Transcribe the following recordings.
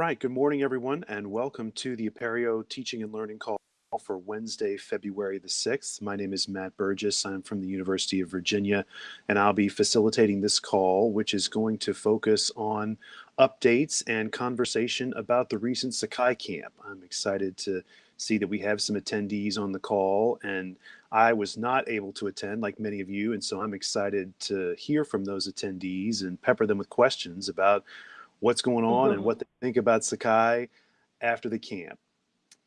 right, good morning, everyone, and welcome to the Apereo Teaching and Learning Call for Wednesday, February the 6th. My name is Matt Burgess. I'm from the University of Virginia, and I'll be facilitating this call, which is going to focus on updates and conversation about the recent Sakai camp. I'm excited to see that we have some attendees on the call, and I was not able to attend like many of you, and so I'm excited to hear from those attendees and pepper them with questions about what's going on mm-hmm. and what they think about Sakai after the camp.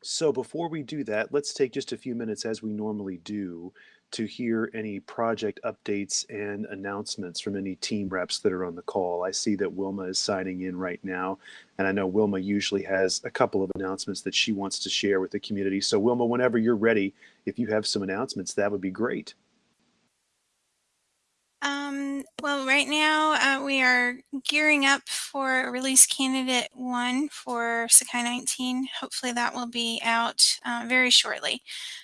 So before we do that, let's take just a few minutes as we normally do to hear any project updates and announcements from any team reps that are on the call. I see that Wilma is signing in right now, and I know Wilma usually has a couple of announcements that she wants to share with the community. So Wilma, whenever you're ready, if you have some announcements, that would be great. Um, well, right now uh, we are gearing up for release candidate one for Sakai 19. Hopefully that will be out uh, very shortly.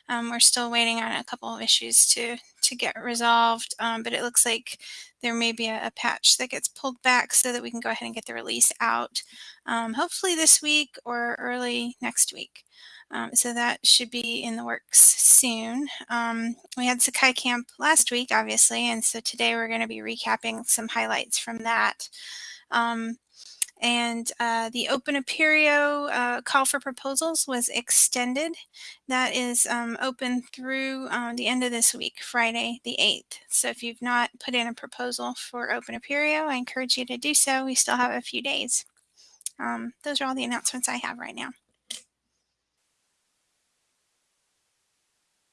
Um, we're still waiting on a couple of issues to, to get resolved, um, but it looks like there may be a, a, patch that gets pulled back so that we can go ahead and get the release out, um, hopefully this week or early next week. Um, so that should be in the works soon. Um, we had Sakai Camp last week, obviously, and so today we're going to be recapping some highlights from that. Um, and uh, the Open Apereo uh, call for proposals was extended. That is um, open through um, the end of this week, Friday the 8th. So if you've not put in a proposal for Open Apereo, I encourage you to do so. We still have a few days. Um, those are all the announcements I have right now.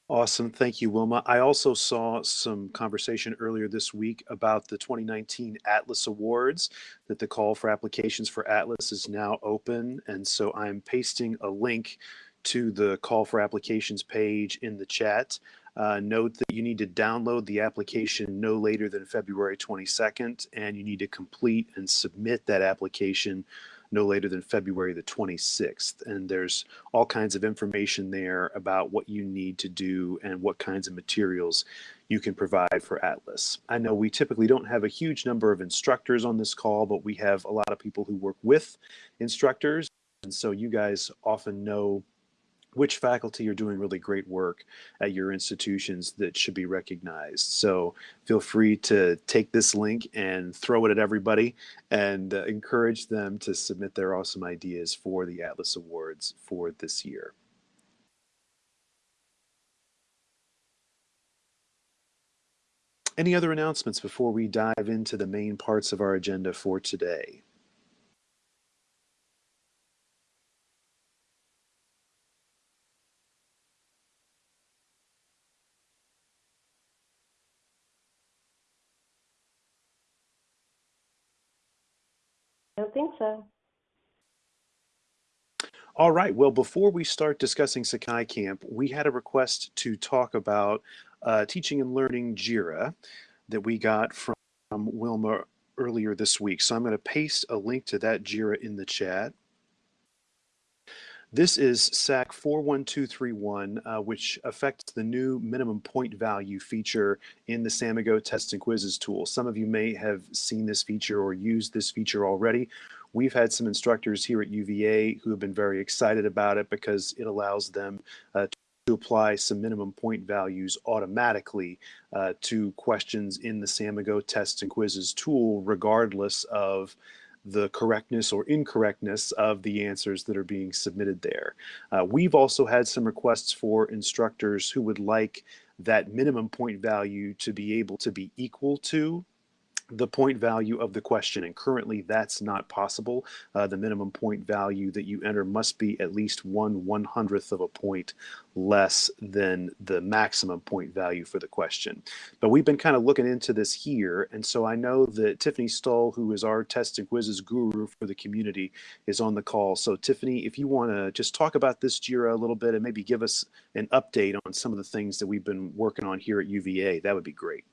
Awesome. Thank you, Wilma. I also saw some conversation earlier this week about the 2019 Atlas Awards, that the call for applications for Atlas is now open. And so I'm pasting a link to the call for applications page in the chat. Uh, note that you need to download the application no later than February 22nd, and you need to complete and submit that application no later than February the 26th. And there's all kinds of information there about what you need to do and what kinds of materials you can provide for Atlas. I know we typically don't have a huge number of instructors on this call, but we have a lot of people who work with instructors. And so you guys often know which faculty are doing really great work at your institutions that should be recognized. So feel free to take this link and throw it at everybody and uh, encourage them to submit their awesome ideas for the Atlas Awards for this year. Any other announcements before we dive into the main parts of our agenda for today? I don't think so. All right. Well, before we start discussing Sakai Camp, we had a request to talk about uh, teaching and learning JIRA that we got from Wilma earlier this week. So I'm going to paste a link to that JIRA in the chat. This is SAK 41231, uh, which affects the new minimum point value feature in the Samigo test and quizzes tool. Some of you may have seen this feature or used this feature already. We've had some instructors here at UVA who have been very excited about it because it allows them uh, to apply some minimum point values automatically uh, to questions in the Samigo tests and quizzes tool, regardless of the correctness or incorrectness of the answers that are being submitted there. Uh, we've also had some requests for instructors who would like that minimum point value to be able to be equal to the point value of the question and currently that's not possible. Uh, the minimum point value that you enter must be at least one one hundredth of a point less than the maximum point value for the question. But we've been kind of looking into this here and so I know that Tiffany Stull who is our test and quizzes guru for the community is on the call. So Tiffany if you want to just talk about this JIRA a little bit and maybe give us an update on some of the things that we've been working on here at UVA that would be great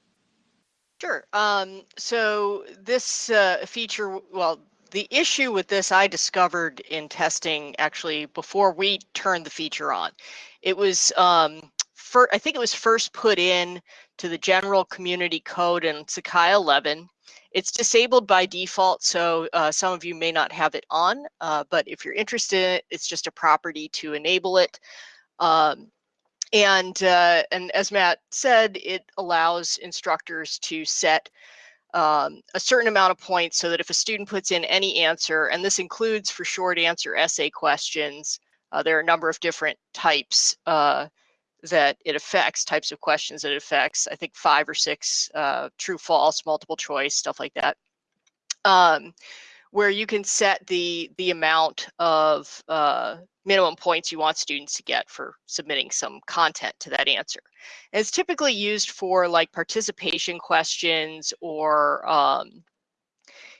Sure. Um, so this uh, feature, well, the issue with this I discovered in testing actually before we turned the feature on. It was, um, for, I think it was first put in to the general community code in Sakai 11. It's disabled by default, so uh, some of you may not have it on, uh, but if you're interested in it, it's just a property to enable it. Um, and, uh, and as Matt said, it allows instructors to set um, a certain amount of points so that if a student puts in any answer, and this includes for short answer essay questions, uh, there are a number of different types uh, that it affects, types of questions that it affects. I think five or six, uh, true, false, multiple choice, stuff like that. Um, where you can set the the amount of uh, minimum points you want students to get for submitting some content to that answer. And it's typically used for like participation questions or um,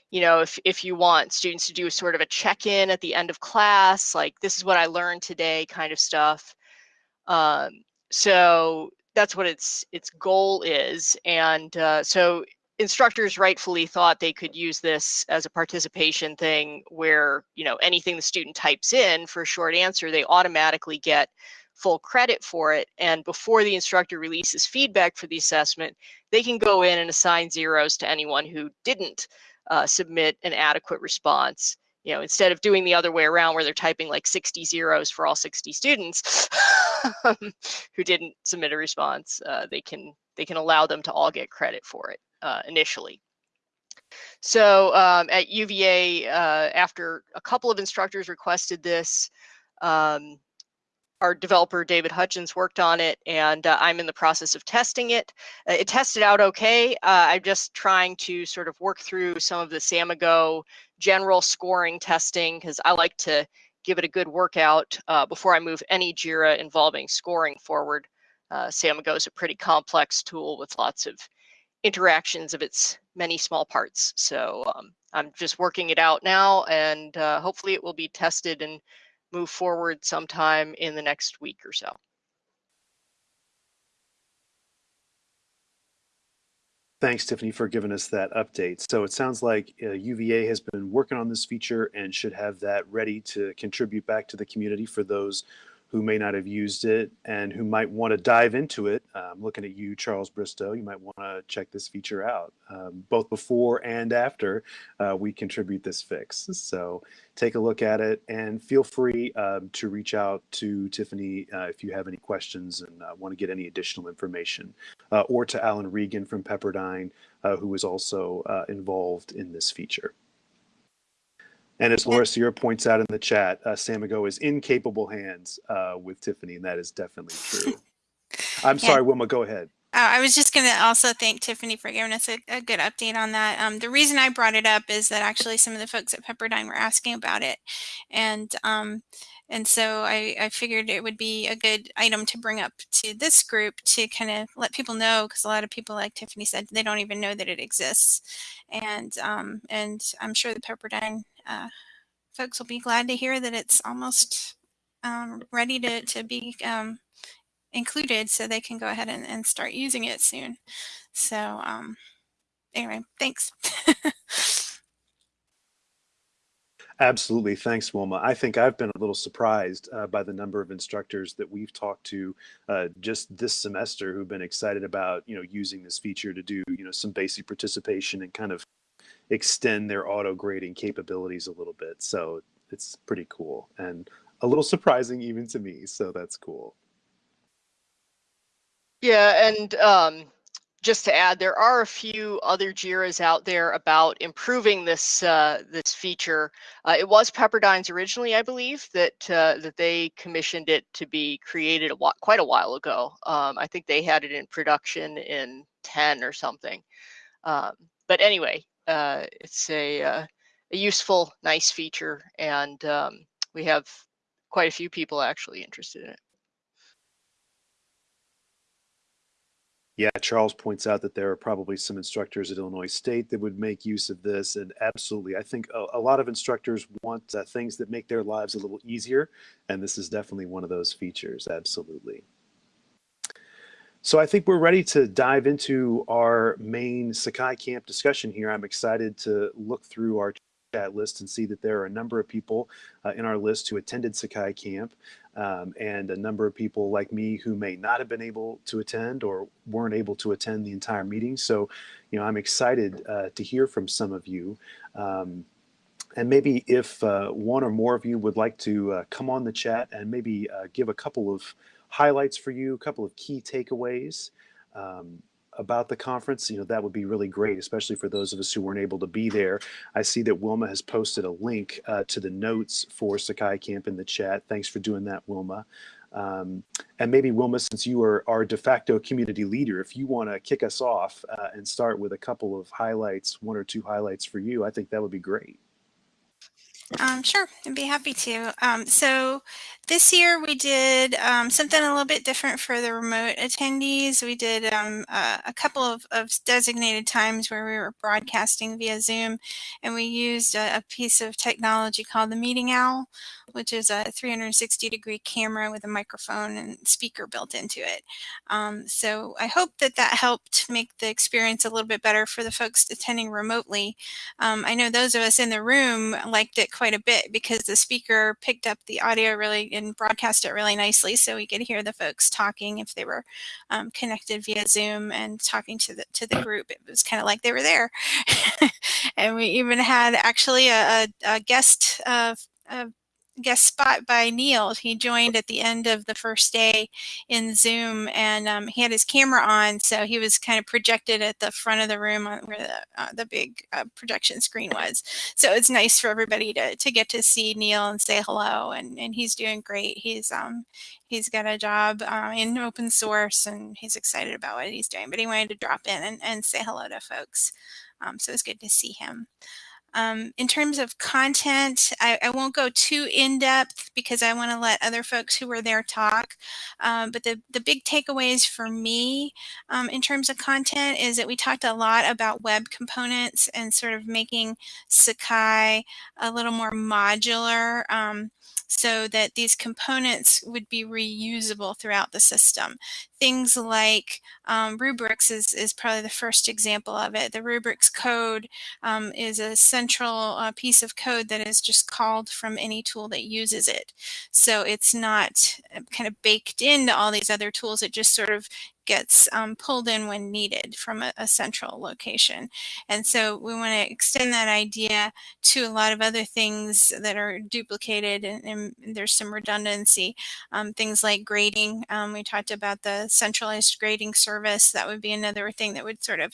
you know, if, if you want students to do a sort of a check-in at the end of class, like this is what I learned today kind of stuff. Um, so that's what its its goal is. And uh, so instructors rightfully thought they could use this as a participation thing where, you know, anything the student types in for a short answer, they automatically get full credit for it. And before the instructor releases feedback for the assessment, they can go in and assign zeros to anyone who didn't uh, submit an adequate response. You know, instead of doing the other way around where they're typing like 60 zeros for all 60 students who didn't submit a response, uh, they can they can allow them to all get credit for it uh, initially. So um, at UVA, uh, after a couple of instructors requested this, um, our developer David Hutchins worked on it and uh, I'm in the process of testing it. Uh, it tested out okay. Uh, I'm just trying to sort of work through some of the Samigo general scoring testing because I like to give it a good workout uh, before I move any JIRA involving scoring forward. Uh, Samigo is a pretty complex tool with lots of interactions of its many small parts. So um, I'm just working it out now and uh, hopefully it will be tested and move forward sometime in the next week or so. Thanks, Tiffany, for giving us that update. So it sounds like uh, UVA has been working on this feature and should have that ready to contribute back to the community for those who may not have used it and who might want to dive into it. I'm looking at you, Charles Bristow. You might want to check this feature out, um, both before and after uh, we contribute this fix. So take a look at it and feel free um, to reach out to Tiffany uh, if you have any questions and uh, want to get any additional information, uh, or to Alan Regan from Pepperdine, uh, who is also uh, involved in this feature. And as Laura Sear points out in the chat, uh, Samigo is in capable hands uh, with Tiffany, and that is definitely true. I'm Yeah. sorry, Wilma, go ahead. Uh, I was just going to also thank Tiffany for giving us a, a good update on that. Um, the reason I brought it up is that actually some of the folks at Pepperdine were asking about it, and um, and so I, I figured it would be a good item to bring up to this group to kind of let people know because a lot of people, like Tiffany said, they don't even know that it exists, and um, and I'm sure the Pepperdine uh, folks will be glad to hear that it's almost um, ready to to be um, included so they can go ahead and, and start using it soon. So um, anyway, thanks. Absolutely. Thanks, Wilma. I think I've been a little surprised uh, by the number of instructors that we've talked to uh, just this semester who've been excited about, you know, using this feature to do, you know, some basic participation and kind of extend their auto grading capabilities a little bit. So it's pretty cool and a little surprising even to me. So that's cool. Yeah, and um, just to add, there are a few other JIRAs out there about improving this uh, this feature. Uh, it was Pepperdine's originally, I believe, that uh, that they commissioned it to be created a quite a while ago. Um, I think they had it in production in 10 or something. Um, but anyway, uh, it's a, uh, a useful, nice feature, and um, we have quite a few people actually interested in it. Yeah, Charles points out that there are probably some instructors at Illinois State that would make use of this. And absolutely, I think a, a lot of instructors want uh, things that make their lives a little easier. And this is definitely one of those features. Absolutely. So I think we're ready to dive into our main Sakai Camp discussion here. I'm excited to look through our chat list and see that there are a number of people uh, in our list who attended Sakai Camp um, and a number of people like me who may not have been able to attend or weren't able to attend the entire meeting. So, you know, I'm excited uh, to hear from some of you. Um, and maybe if uh, one or more of you would like to uh, come on the chat and maybe uh, give a couple of highlights for you, a couple of key takeaways um, about the conference, you know, that would be really great, especially for those of us who weren't able to be there. I see that Wilma has posted a link uh, to the notes for Sakai Camp in the chat. Thanks for doing that, Wilma. Um, and maybe Wilma, since you are our de facto community leader, if you want to kick us off uh, and start with a couple of highlights, one or two highlights for you, I think that would be great. Um, sure, I'd be happy to. Um, so this year we did um, something a little bit different for the remote attendees. We did um, a, a, couple of, of, designated times where we were broadcasting via Zoom and we used a, a, piece of technology called the Meeting Owl, which is a 360 degree camera with a microphone and speaker built into it. Um, so I hope that that helped make the experience a little bit better for the folks attending remotely. Um, I know those of us in the room liked it quite a bit because the speaker picked up the audio really and broadcast it really nicely so we could hear the folks talking if they were um, connected via Zoom and talking to the to the group. It was kind of like they were there. and we even had actually a, a, a guest uh, guest spot by Neil. He joined at the end of the first day in Zoom and um, he had his camera on. So he was kind of projected at the front of the room where the, uh, the big uh, projection screen was. So it's nice for everybody to, to get to see Neil and say hello. And, and he's doing great. He's, um, he's got a job uh, in open source and he's excited about what he's doing, but he wanted to drop in and, and say hello to folks. Um, so it's good to see him. Um, in terms of content, I, I, won't go too in depth because I want to let other folks who were there talk. Um, but the, the big takeaways for me um, in terms of content is that we talked a lot about web components and sort of making Sakai a little more modular. Um, so that these components would be reusable throughout the system. Things like um, rubrics is, is probably the first example of it. The rubrics code um, is a central uh, piece of code that is just called from any tool that uses it. So it's not uh, kind of baked into all these other tools. It just sort of gets um, pulled in when needed from a, a, central location. And so we want to extend that idea to a lot of other things that are duplicated and, and there's some redundancy. Um, things like grading. Um, we talked about the centralized grading service. That would be another thing that would sort of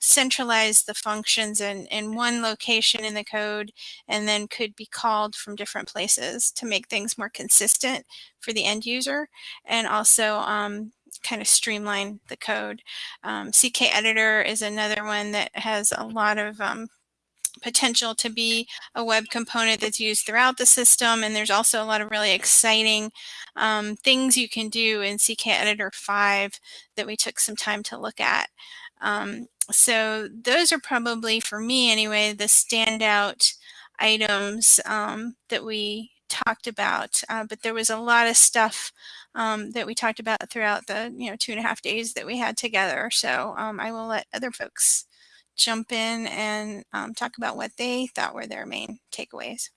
centralize the functions in, in one location in the code and then could be called from different places to make things more consistent for the end user and also um, kind of streamline the code. Um, CK Editor is another one that has a lot of um, potential to be a web component that's used throughout the system. And there's also a lot of really exciting um, things you can do in CK Editor 5 that we took some time to look at. Um, so those are probably, for me anyway, the standout items um, that we talked about. Uh, but there was a lot of stuff um, that we talked about throughout the you know two and a half days that we had together. So um, I will let other folks jump in and um, talk about what they thought were their main takeaways.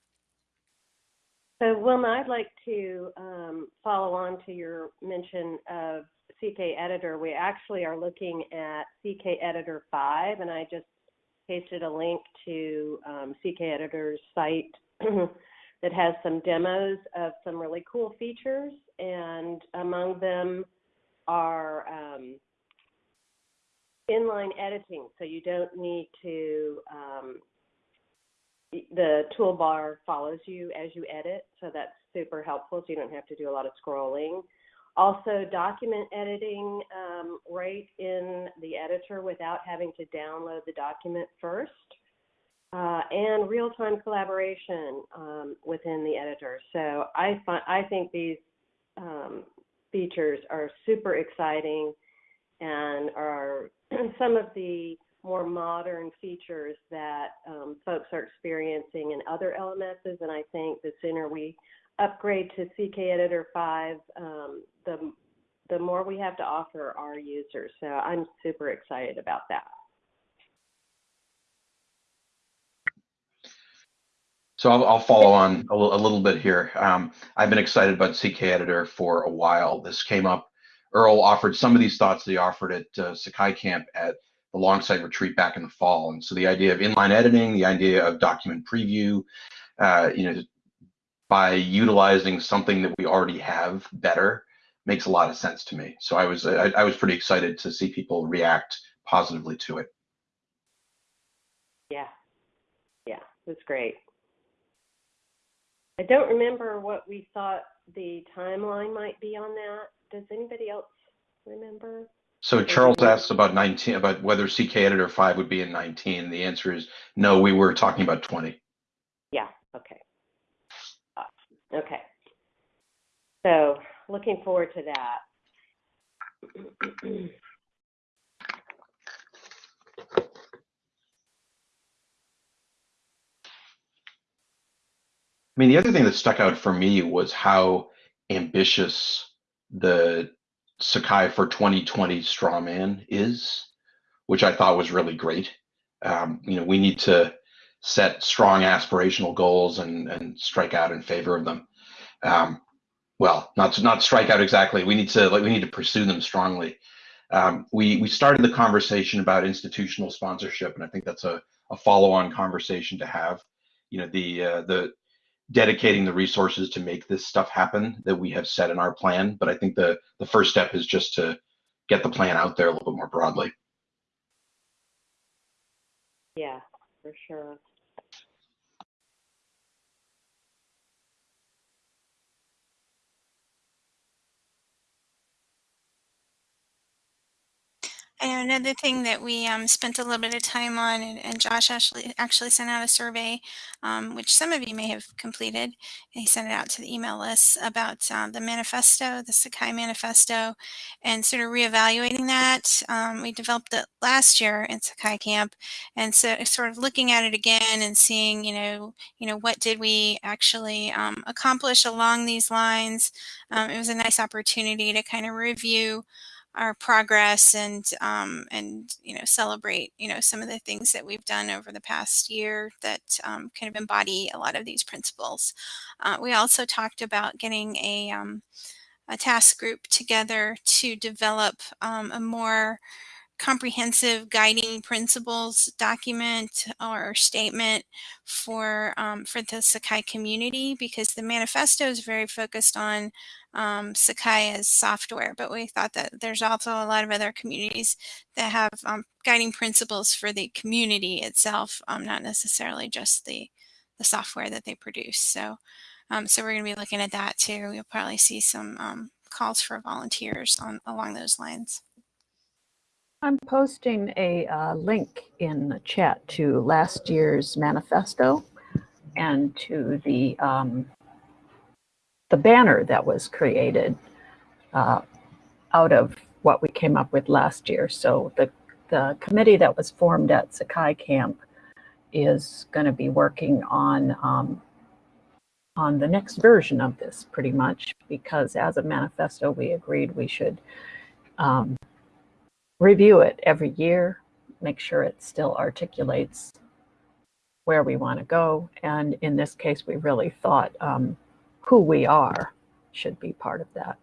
So Wilma, I'd like to um, follow on to your mention of CK Editor. We actually are looking at CK Editor 5, and I just pasted a link to um, CK Editor's site that has some demos of some really cool features, and among them are um, inline editing, so you don't need to, um, the toolbar follows you as you edit, so that's super helpful, so you don't have to do a lot of scrolling. Also, document editing um, right in the editor without having to download the document first uh, and real-time collaboration um, within the editor. So I, find, I think these um, features are super exciting and are some of the more modern features that um, folks are experiencing in other LMSs. And I think the sooner we upgrade to CK Editor 5, um, the the more we have to offer our users. So I'm super excited about that. So I'll, I'll follow on a, a little bit here. Um, I've been excited about CK Editor for a while. This came up. Earl offered some of these thoughts that he offered at uh, Sakai Camp at the Longsight Retreat back in the fall. And so the idea of inline editing, the idea of document preview, uh, you know, by utilizing something that we already have better makes a lot of sense to me. So I was I, I was pretty excited to see people react positively to it. Yeah. Yeah, that's great. I don't remember what we thought the timeline might be on that. Does anybody else remember? So Charles asked about 19 about whether CK Editor 5 would be in 19. The answer is no, we were talking about 20. Yeah, okay. Uh, Okay. So looking forward to that. I mean, the other thing that stuck out for me was how ambitious the Sakai for 2020 straw man is, which I thought was really great. Um, you know, we need to set strong aspirational goals and, and strike out in favor of them. Um, well, not not strike out exactly. We need to like we need to pursue them strongly. Um, we we started the conversation about institutional sponsorship, and I think that's a, a follow-on conversation to have. You know, the uh, the dedicating the resources to make this stuff happen that we have set in our plan. But I think the the first step is just to get the plan out there a little bit more broadly. Yeah, for sure. Know another thing that we um, spent a little bit of time on, and, and Josh actually actually sent out a survey, um, which some of you may have completed. He sent it out to the email list about um, the manifesto, the Sakai manifesto, and sort of reevaluating that. Um, we developed it last year in Sakai Camp, and so sort of looking at it again and seeing, you know, you know, what did we actually um, accomplish along these lines. Um, it was a nice opportunity to kind of review our progress and um, and you know celebrate you know some of the things that we've done over the past year that um, kind of embody a lot of these principles. Uh, we also talked about getting a um, a task group together to develop um, a more comprehensive guiding principles document or statement for um, for the Sakai community because the manifesto is very focused on um, Sakai as software, but we thought that there's also a lot of other communities that have um, guiding principles for the community itself, um, not necessarily just the the software that they produce. So, um, so we're going to be looking at that too. You'll probably see some um, calls for volunteers on along those lines. I'm posting a uh, link in the chat to last year's manifesto and to the um, the banner that was created uh, out of what we came up with last year. So the the committee that was formed at Sakai Camp is going to be working on um, on the next version of this, pretty much, because as a manifesto, we agreed we should um, review it every year, make sure it still articulates where we want to go. And in this case, we really thought um, who we are should be part of that.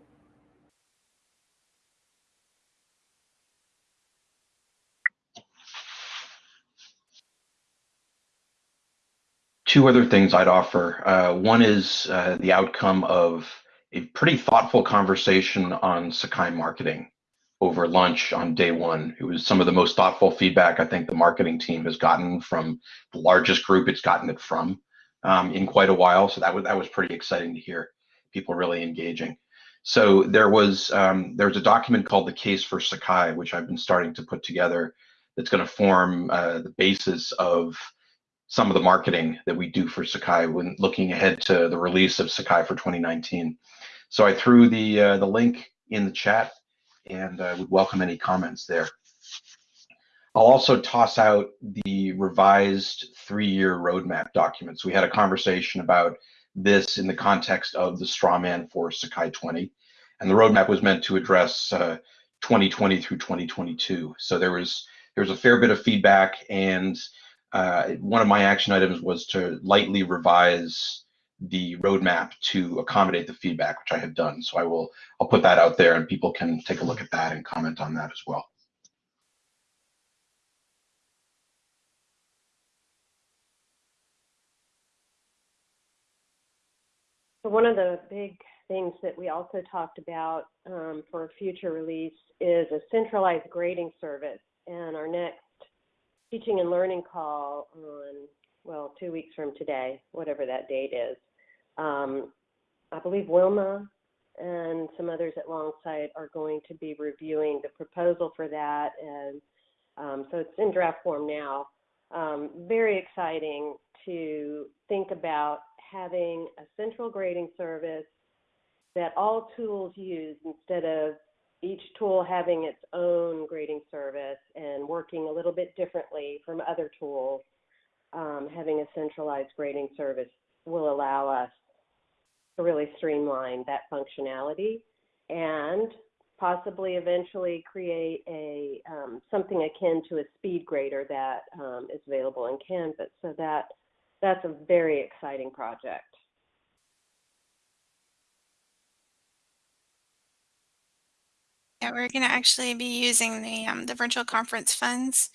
Two other things I'd offer. Uh, one is uh, the outcome of a pretty thoughtful conversation on Sakai marketing over lunch on day one. It was some of the most thoughtful feedback I think the marketing team has gotten from the largest group it's gotten it from um, in quite a while. So that was that was pretty exciting to hear. People really engaging. So there was um, there's a document called the Case for Sakai, which I've been starting to put together. That's going to form uh, the basis of some of the marketing that we do for Sakai when looking ahead to the release of Sakai for 2019. So I threw the uh, the link in the chat and I would welcome any comments there. I'll also toss out the revised three-year roadmap documents. We had a conversation about this in the context of the strawman for Sakai 20, and the roadmap was meant to address uh, 2020 through 2022. So there was there was a fair bit of feedback, and uh, one of my action items was to lightly revise the roadmap to accommodate the feedback, which I have done. So I will, I'll put that out there and people can take a look at that and comment on that as well. One of the big things that we also talked about um, for a future release is a centralized grading service. And our next teaching and learning call on, well, two weeks from today, whatever that date is, um, I believe Wilma and some others at Longsight are going to be reviewing the proposal for that. And um, so it's in draft form now. Um, very exciting to think about having a central grading service that all tools use instead of each tool having its own grading service and working a little bit differently from other tools. Um, having a centralized grading service will allow us to really streamline that functionality and possibly eventually create a um, something akin to a speed grader that um, is available in Canvas. So that that's a very exciting project. Yeah, we're going to actually be using the um, the virtual conference funds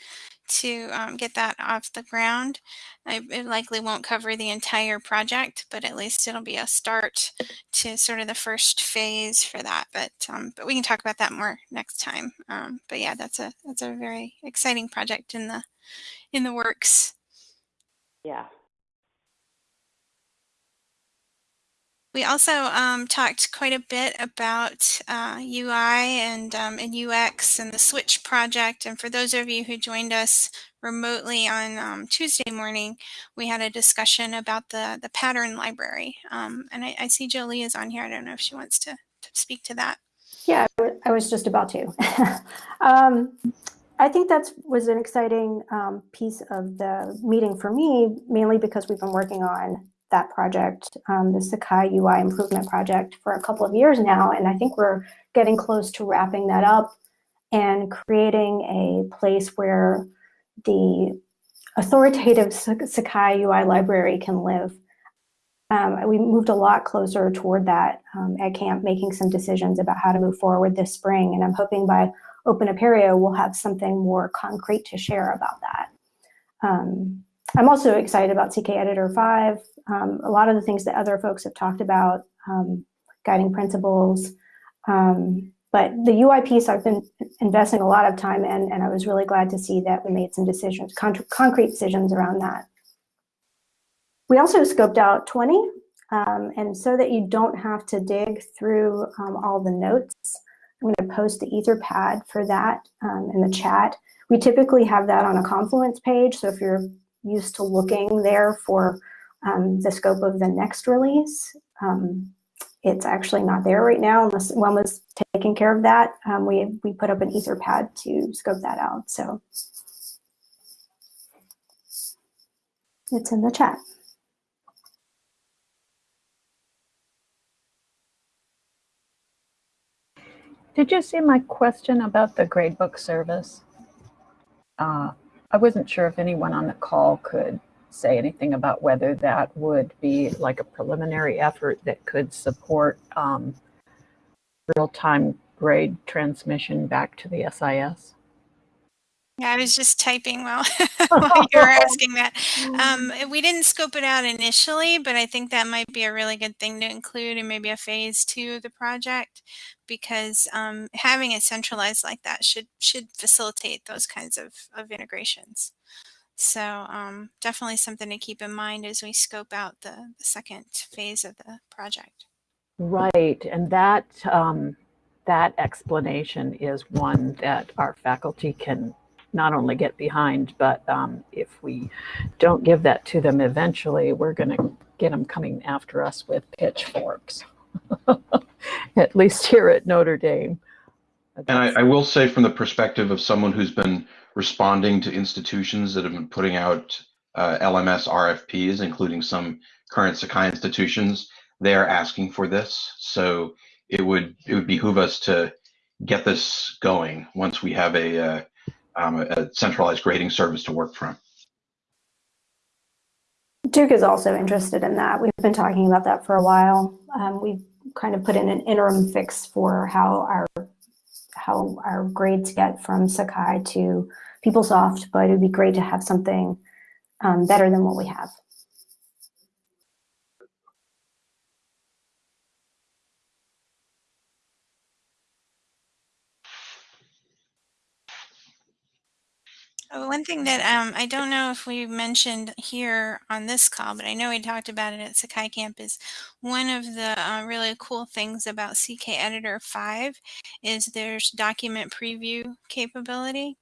to um, get that off the ground. I, it likely won't cover the entire project, but at least it'll be a start to sort of the first phase for that. But um, but we can talk about that more next time. Um, but yeah, that's a that's a very exciting project in the in the works. Yeah. We also um, talked quite a bit about uh, UI and, um, and UX and the Switch project. And for those of you who joined us remotely on um, Tuesday morning, we had a discussion about the, the pattern library. Um, and I, I, see Jolie is on here. I don't know if she wants to, to speak to that. Yeah, I was just about to. Um, I think that was an exciting um, piece of the meeting for me, mainly because we've been working on that project, um, the Sakai UI improvement project for a couple of years now. And I think we're getting close to wrapping that up and creating a place where the authoritative Sakai UI library can live. Um, we moved a lot closer toward that um, at camp, making some decisions about how to move forward this spring. And I'm hoping by Open Apereo, we'll have something more concrete to share about that. Um, I'm also excited about CK Editor 5 um, a lot of the things that other folks have talked about, um, guiding principles. Um, but the UI piece I've been investing a lot of time in, and I was really glad to see that we made some decisions, con concrete decisions around that. We also scoped out 20, um, and so that you don't have to dig through um, all the notes, I'm going to post the Etherpad for that um, in the chat. We typically have that on a Confluence page, so if you're used to looking there for um, the scope of the next release. Um, it's actually not there right now unless one was taking care of that. Um, we, we put up an Etherpad to scope that out. So it's in the chat. Did you see my question about the gradebook service? Uh, I wasn't sure if anyone on the call could say anything about whether that would be like a preliminary effort that could support um, real-time grade transmission back to the SIS? Yeah, I was just typing while, while you were asking that. Um, we didn't scope it out initially, but I think that might be a really good thing to include in maybe a phase two of the project, because um, having it centralized like that should should facilitate those kinds of, of integrations. So um, definitely something to keep in mind as we scope out the, the second phase of the project. Right, and that um, that explanation is one that our faculty can not only get behind, but um, if we don't give that to them eventually, we're going to get them coming after us with pitchforks, at least here at Notre Dame. And I, I, will say from the perspective of someone who's been responding to institutions that have been putting out uh, LMS RFPs, including some current Sakai institutions, they are asking for this. So it would it would behoove us to get this going once we have a, uh, um, a centralized grading service to work from. Duke is also interested in that. We've been talking about that for a while. Um, we've kind of put in an interim fix for how our how our grades get from Sakai to PeopleSoft, but it would be great to have something um, better than what we have. One thing that um, I don't know if we mentioned here on this call, but I know we talked about it at Sakai Camp is one of the uh, really cool things about CK Editor 5 is there's document preview capability.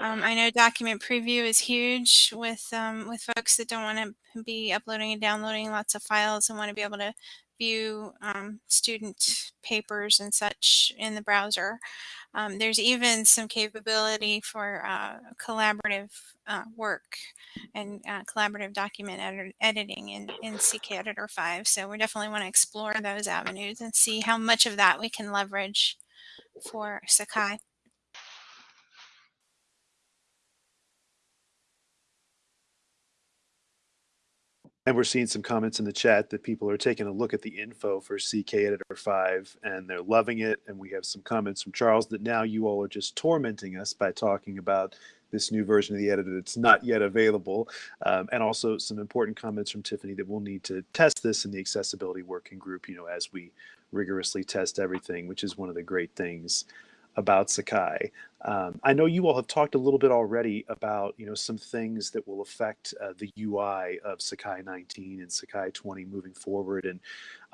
Um, I know document preview is huge with um, with folks that don't want to be uploading and downloading lots of files and want to be able to view um, student papers and such in the browser. Um, there's even some capability for uh, collaborative uh, work and uh, collaborative document edi editing in, in Editor 5. So we definitely want to explore those avenues and see how much of that we can leverage for Sakai. And we're seeing some comments in the chat that people are taking a look at the info for CK Editor 5 and they're loving it. And we have some comments from Charles that now you all are just tormenting us by talking about this new version of the editor that's not yet available. Um, and also some important comments from Tiffany that we'll need to test this in the accessibility working group, you know, as we rigorously test everything, which is one of the great things about Sakai. Um, I know you all have talked a little bit already about you know some things that will affect uh, the UI of Sakai 19 and Sakai 20 moving forward, and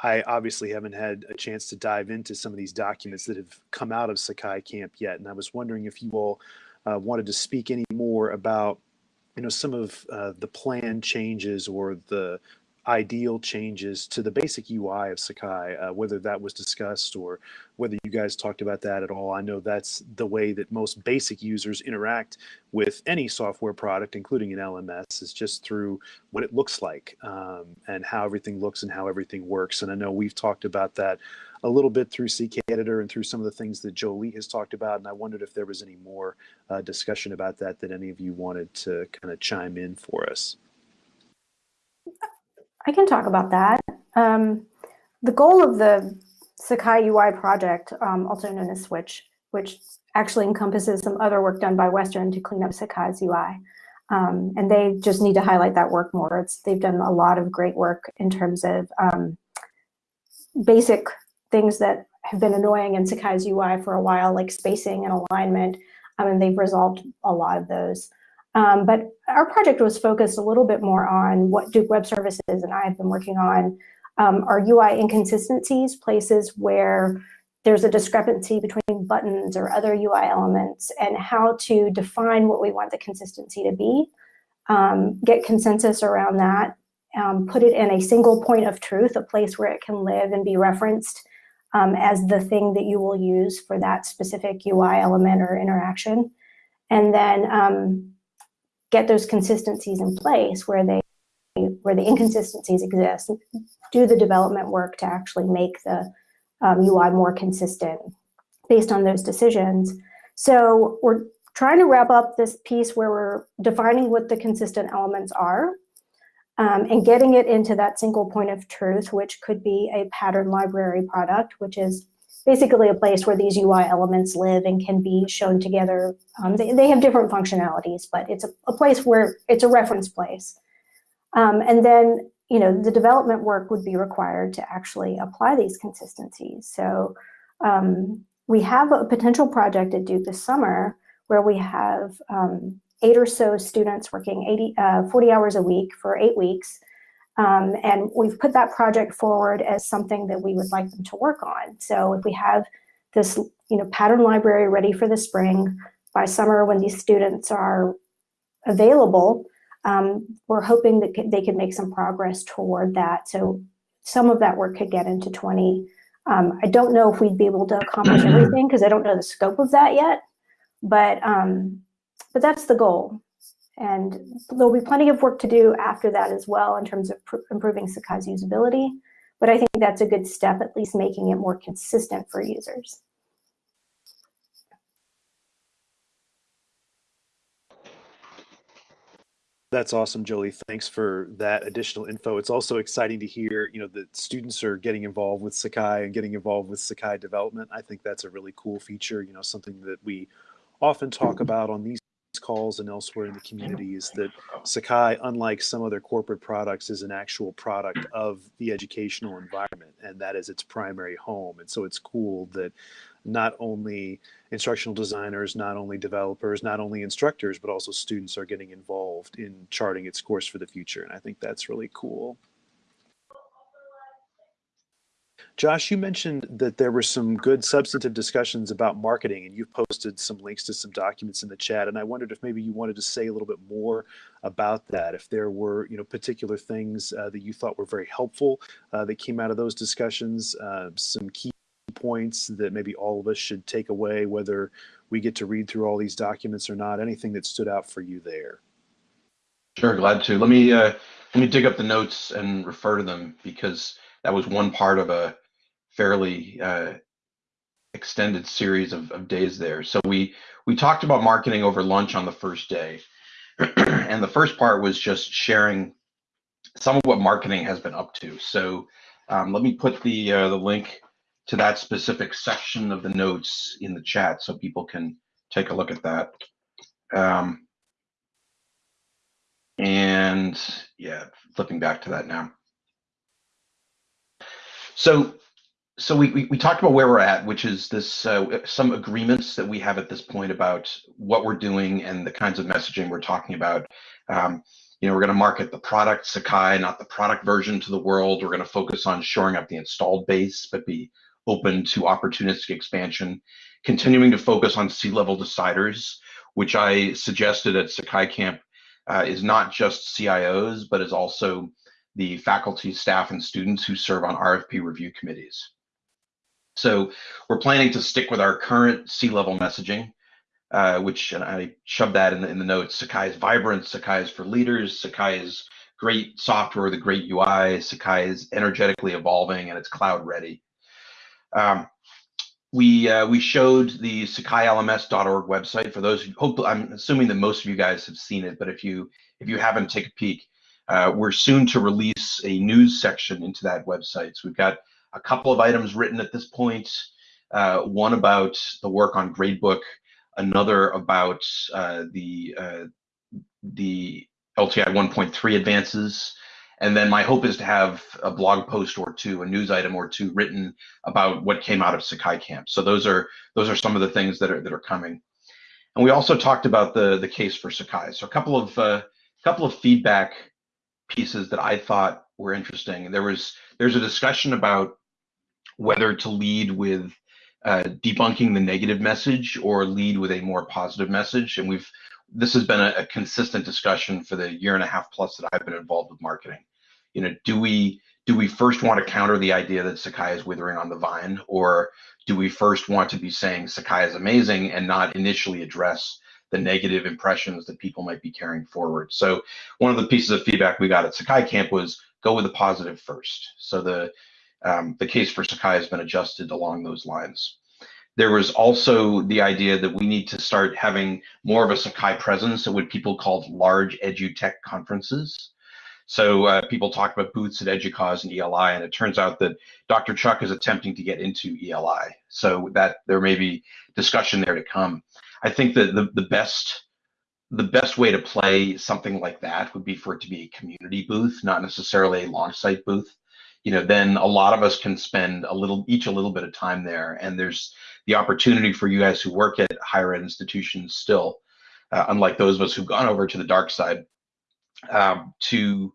I obviously haven't had a chance to dive into some of these documents that have come out of Sakai Camp yet, and I was wondering if you all uh, wanted to speak any more about you know some of uh, the plan changes or the ideal changes to the basic UI of Sakai, uh, whether that was discussed or whether you guys talked about that at all. I know that's the way that most basic users interact with any software product, including an LMS, is just through what it looks like um, and how everything looks and how everything works. And I know we've talked about that a little bit through CK Editor and through some of the things that Jolie has talked about. And I wondered if there was any more uh, discussion about that that any of you wanted to kind of chime in for us. I can talk about that. Um, the goal of the Sakai UI project, um, also known as Switch, which actually encompasses some other work done by Western to clean up Sakai's UI. Um, and they just need to highlight that work more. It's, they've done a lot of great work in terms of um, basic things that have been annoying in Sakai's UI for a while, like spacing and alignment, um, and they've resolved a lot of those. Um, but our project was focused a little bit more on what Duke Web Services and I have been working on. Um, are UI inconsistencies, places where there's a discrepancy between buttons or other UI elements and how to define what we want the consistency to be, um, get consensus around that, um, put it in a single point of truth, a place where it can live and be referenced um, as the thing that you will use for that specific UI element or interaction. And then um, get those consistencies in place where they where the inconsistencies exist, do the development work to actually make the um, UI more consistent based on those decisions. So we're trying to wrap up this piece where we're defining what the consistent elements are um, and getting it into that single point of truth, which could be a pattern library product, which is basically a place where these UI elements live and can be shown together. Um, they, they have different functionalities, but it's a, a place where it's a reference place. Um, and then, you know, the development work would be required to actually apply these consistencies. So um, we have a potential project at Duke this summer where we have um, eight or so students working 80, uh, 40 hours a week for eight weeks um, and we've put that project forward as something that we would like them to work on. So if we have this you know, pattern library ready for the spring, by summer when these students are available, um, we're hoping that they could make some progress toward that. So some of that work could get into 20. Um, I don't know if we'd be able to accomplish everything because I don't know the scope of that yet, but, um, but that's the goal. And there'll be plenty of work to do after that as well in terms of improving Sakai's usability. But I think that's a good step, at least making it more consistent for users. That's awesome, Jolie. Thanks for that additional info. It's also exciting to hear, you know, that students are getting involved with Sakai and getting involved with Sakai development. I think that's a really cool feature, you know, something that we often talk about on these calls and elsewhere in the community is that Sakai, unlike some other corporate products, is an actual product of the educational environment, and that is its primary home. And so it's cool that not only instructional designers, not only developers, not only instructors, but also students are getting involved in charting its course for the future. And I think that's really cool. Josh, you mentioned that there were some good substantive discussions about marketing, and you've posted some links to some documents in the chat. And I wondered if maybe you wanted to say a little bit more about that. If there were, you know, particular things uh, that you thought were very helpful uh, that came out of those discussions, uh, some key points that maybe all of us should take away, whether we get to read through all these documents or not. Anything that stood out for you there? Sure, glad to. Let me uh, let me dig up the notes and refer to them because that was one part of a fairly uh, extended series of, of days there. So we we talked about marketing over lunch on the first day, and the first part was just sharing some of what marketing has been up to. So um, let me put the uh, the link to that specific section of the notes in the chat so people can take a look at that. Um, and yeah, flipping back to that now. So so we, we, we, talked about where we're at, which is this uh, some agreements that we have at this point about what we're doing and the kinds of messaging we're talking about. Um, you know, we're going to market the product Sakai, not the product version to the world. We're going to focus on shoring up the installed base, but be open to opportunistic expansion. Continuing to focus on C-level deciders, which I suggested at Sakai Camp, uh, is not just CIOs, but is also the faculty, staff, and students who serve on RFP review committees. So we're planning to stick with our current C-level messaging, uh, which and I shoved that in the, in the notes. Sakai is vibrant, Sakai is for leaders, Sakai is great software, the great UI, Sakai is energetically evolving and it's cloud ready. Um, we uh, we showed the SakaiLMS.org website for those who hope. I'm assuming that most of you guys have seen it, but if you if you haven't, take a peek. Uh, we're soon to release a news section into that website. So we've got a couple of items written at this point. Uh, one about the work on Gradebook, another about uh, the uh, the LTI 1.3 advances, and then my hope is to have a blog post or two, a news item or two written about what came out of Sakai Camp. So those are those are some of the things that are that are coming. And we also talked about the the case for Sakai. So a couple of uh, couple of feedback pieces that I thought were interesting. There was there's a discussion about whether to lead with uh, debunking the negative message or lead with a more positive message. And we've this has been a, a, consistent discussion for the year and a half plus that I've been involved with marketing. You know, do we do we first want to counter the idea that Sakai is withering on the vine, or do we first want to be saying Sakai is amazing and not initially address the negative impressions that people might be carrying forward? So one of the pieces of feedback we got at Sakai Camp was go with the positive first. So the um, the case for Sakai has been adjusted along those lines. There was also the idea that we need to start having more of a Sakai presence at what people called large edutech conferences. So uh, people talk about booths at EDUCAUSE and ELI, and it turns out that Dr. Chuck is attempting to get into ELI. So that there may be discussion there to come. I think that the, the best the best way to play something like that would be for it to be a community booth, not necessarily a Longsight booth you know, then a lot of us can spend a little, each a little bit of time there. And there's the opportunity for you guys who work at higher ed institutions still, uh, unlike those of us who've gone over to the dark side, um, to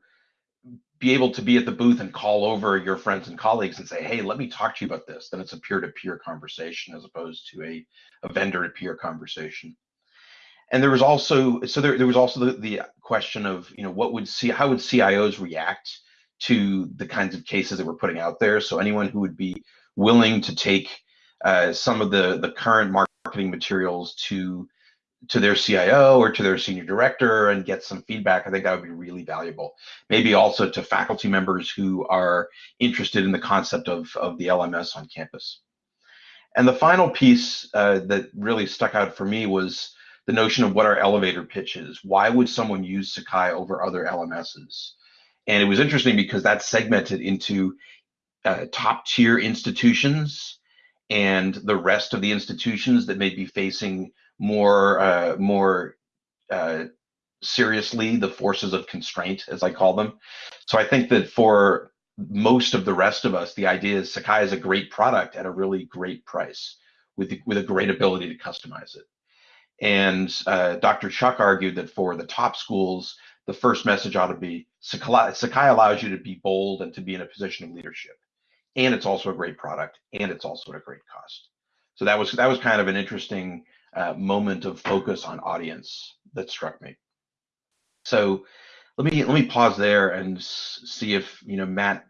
be able to be at the booth and call over your friends and colleagues and say, hey, let me talk to you about this. Then it's a peer-to-peer conversation as opposed to a, a vendor-to-peer conversation. And there was also, so there, there was also the, the question of, you know, what would see, how would CIOs react to the kinds of cases that we're putting out there. So anyone who would be willing to take uh, some of the the current marketing materials to to their CIO or to their senior director and get some feedback, I think that would be really valuable. Maybe also to faculty members who are interested in the concept of, of the LMS on campus. And the final piece uh, that really stuck out for me was the notion of what our elevator pitch is. Why would someone use Sakai over other LMSs? And it was interesting because that's segmented into uh, top tier institutions and the rest of the institutions that may be facing more uh, more uh, seriously the forces of constraint, as I call them. So I think that for most of the rest of us, the idea is Sakai is a great product at a really great price with, with a great ability to customize it. And uh, Dr. Chuck argued that for the top schools, the first message ought to be Sakai, Sakai allows you to be bold and to be in a position of leadership. And it's also a great product and it's also at a great cost. So that was that was kind of an interesting uh, moment of focus on audience that struck me. So let me let me pause there and see if you know Matt,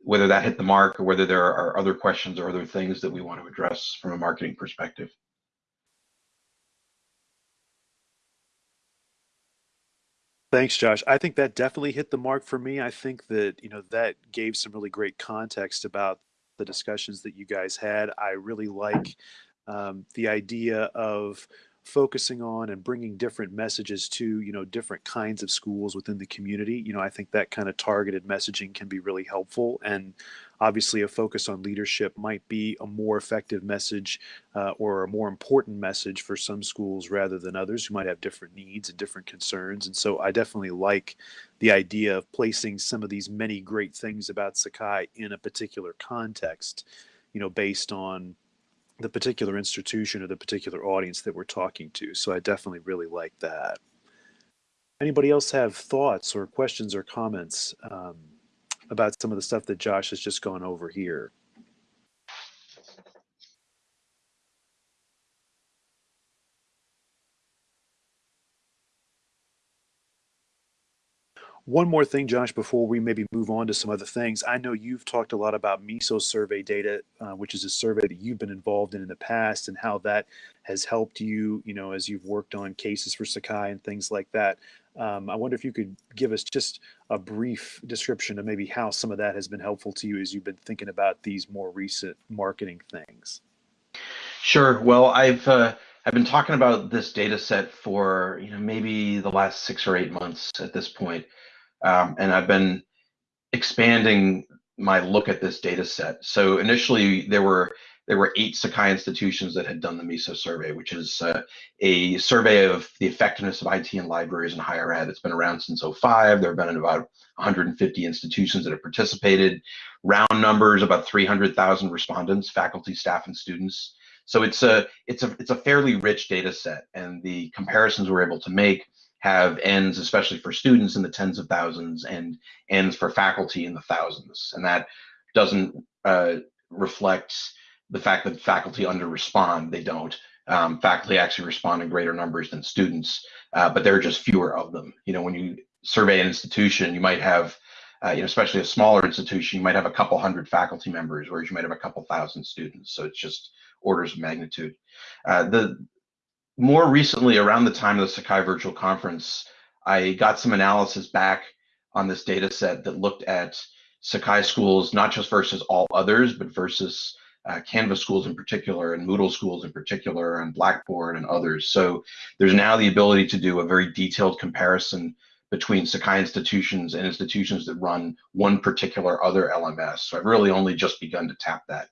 whether that hit the mark or whether there are other questions or other things that we want to address from a marketing perspective. Thanks, Josh. I think that definitely hit the mark for me. I think that, you know, that gave some really great context about the discussions that you guys had. I really like um, the idea of focusing on and bringing different messages to you know different kinds of schools within the community you know i think that kind of targeted messaging can be really helpful and obviously a focus on leadership might be a more effective message uh, or a more important message for some schools rather than others who might have different needs and different concerns and so i definitely like the idea of placing some of these many great things about sakai in a particular context you know based on the particular institution or the particular audience that we're talking to. So I definitely really like that. Anybody else have thoughts or questions or comments um, about some of the stuff that Josh has just gone over here? One more thing, Josh, before we maybe move on to some other things. I know you've talked a lot about MISO survey data, uh, which is a survey that you've been involved in in the past, and how that has helped you, you know, as you've worked on cases for Sakai and things like that. Um, I wonder if you could give us just a brief description of maybe how some of that has been helpful to you as you've been thinking about these more recent marketing things. Sure. Well, I've uh, I've been talking about this data set for you know maybe the last six or eight months at this point. Um, and I've been expanding my look at this data set. So initially there were there were eight Sakai institutions that had done the MISO survey, which is uh, a survey of the effectiveness of IT in libraries and higher ed. It's been around since 05. There have been about 150 institutions that have participated. Round numbers, about 300,000 respondents, faculty, staff, and students. So it's a it's a it's a fairly rich data set, and the comparisons we're able to make have Ns, especially for students, in the tens of thousands and Ns for faculty in the thousands. And that doesn't uh, reflect the fact that faculty under respond. They don't. Um, faculty actually respond in greater numbers than students, uh, but there are just fewer of them. You know, when you survey an institution, you might have, uh, you know, especially a smaller institution, you might have a couple hundred faculty members, whereas you might have a couple thousand students. So it's just orders of magnitude. Uh, the more recently, around the time of the Sakai Virtual Conference, I got some analysis back on this data set that looked at Sakai schools, not just versus all others, but versus uh, Canvas schools in particular, and Moodle schools in particular, and Blackboard and others. So there's now the ability to do a very detailed comparison between Sakai institutions and institutions that run one particular other LMS. So I've really only just begun to tap that.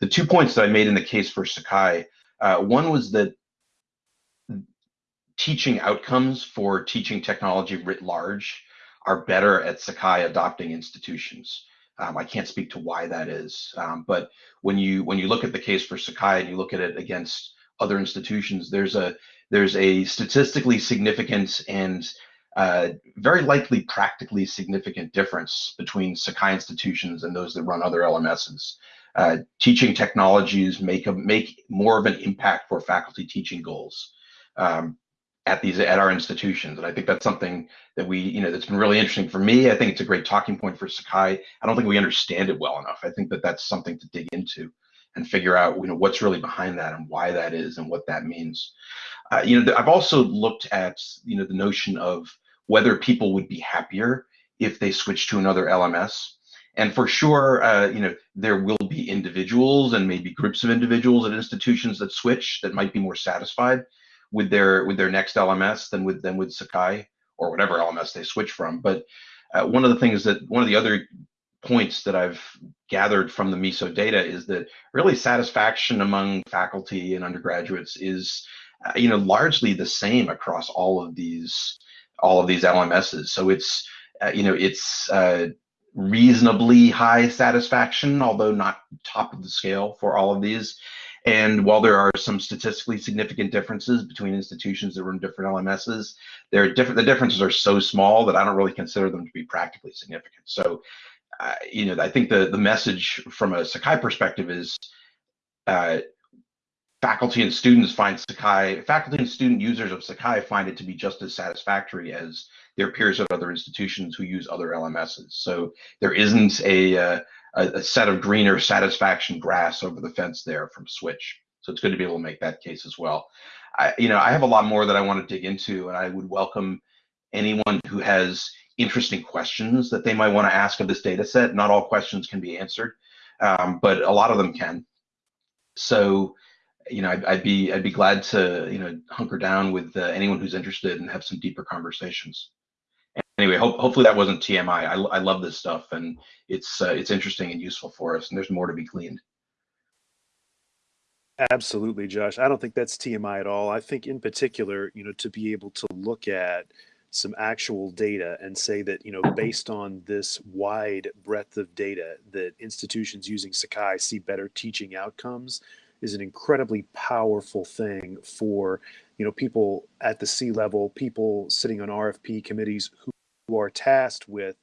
The two points that I made in the case for Sakai, uh, one was that teaching outcomes for teaching technology writ large are better at Sakai adopting institutions. Um, I can't speak to why that is, um, but when you when you look at the case for Sakai and you look at it against other institutions, there's a there's a statistically significant and uh, very likely practically significant difference between Sakai institutions and those that run other LMSs. Uh, teaching technologies make a, make more of an impact for faculty teaching goals. Um, at these at our institutions. And i think that's something that we you know that's been really interesting for me. I think it's a great talking point for sakai. I don't think we understand it well enough. I think that that's something to dig into and figure out you know what's really behind that and why that is and what that means. Uh, you know i've also looked at you know the notion of whether people would be happier if they switch to another lms and for sure uh, you know there will be individuals and maybe groups of individuals at institutions that switch that might be more satisfied with their with their next LMS than with than with Sakai or whatever LMS they switch from. But uh, one of the things that one of the other points that I've gathered from the MISO data is that really satisfaction among faculty and undergraduates is, uh, you know, largely the same across all of these all of these LMSs. So it's, uh, you know, it's uh, reasonably high satisfaction, although not top of the scale for all of these. And while there are some statistically significant differences between institutions that run different LMSs, there are different. The differences are so small that I don't really consider them to be practically significant. So, uh, you know, I think the the message from a Sakai perspective is uh, faculty and students find Sakai, faculty and student users of Sakai find it to be just as satisfactory as their peers at other institutions who use other LMSs. So there isn't a, uh, a, a set of greener satisfaction grass over the fence there from Switch. So it's good to be able to make that case as well. I, you know, I have a lot more that I want to dig into, and I would welcome anyone who has interesting questions that they might want to ask of this data set. Not all questions can be answered, um, but a lot of them can. So you know, I'd, I'd, be I'd be glad to you know hunker down with uh, anyone who's interested and have some deeper conversations. Anyway, hope, hopefully that wasn't TMI. I, I love this stuff and it's uh, it's interesting and useful for us, and there's more to be gleaned. Absolutely, Josh. I don't think that's TMI at all. I think, in particular, you know, to be able to look at some actual data and say that, you know, based on this wide breadth of data, that institutions using Sakai see better teaching outcomes is an incredibly powerful thing for you know people at the C level, people sitting on RFP committees who, who are tasked with